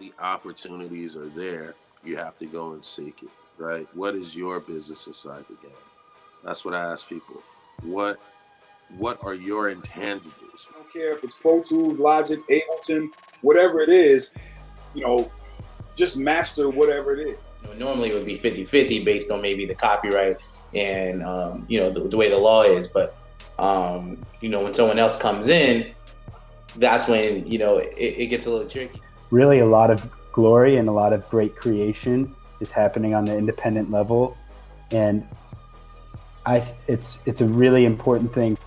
the opportunities are there, you have to go and seek it, right? What is your business inside the game? That's what I ask people. What what are your intangibles? I don't care if it's Pro Tools, Logic, Ableton, whatever it is, you know, just master whatever it is. You know, normally it would be 50-50 based on maybe the copyright and um, you know the, the, way the law is, but um, you know when someone else comes in, that's when you know it, it gets a little tricky. Really, a lot of glory and a lot of great creation is happening on the independent level, and I it's it's a really important thing.